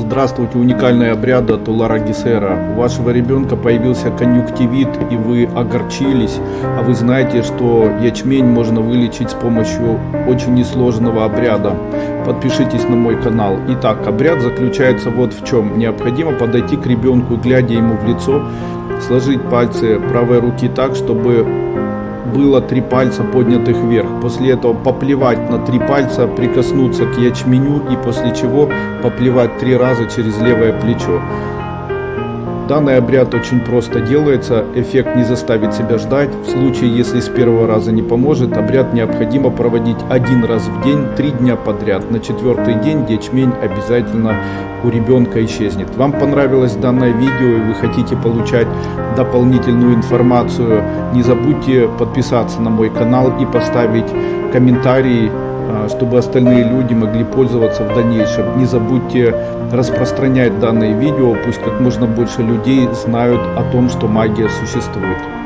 Здравствуйте, уникальный обряд от Улара Гисера. У вашего ребенка появился конъюнктивит и вы огорчились, а вы знаете, что ячмень можно вылечить с помощью очень несложного обряда. Подпишитесь на мой канал. Итак, обряд заключается вот в чем. Необходимо подойти к ребенку, глядя ему в лицо, сложить пальцы правой руки так, чтобы было три пальца поднятых вверх. После этого поплевать на три пальца, прикоснуться к ячменю и после чего поплевать три раза через левое плечо. Данный обряд очень просто делается, эффект не заставит себя ждать. В случае, если с первого раза не поможет, обряд необходимо проводить один раз в день, три дня подряд. На четвертый день ячмень обязательно у ребенка исчезнет. Вам понравилось данное видео и вы хотите получать дополнительную информацию, не забудьте подписаться на мой канал и поставить комментарий а, чтобы остальные люди могли пользоваться в дальнейшем. Не забудьте распространять данное видео, пусть как можно больше людей знают о том, что магия существует.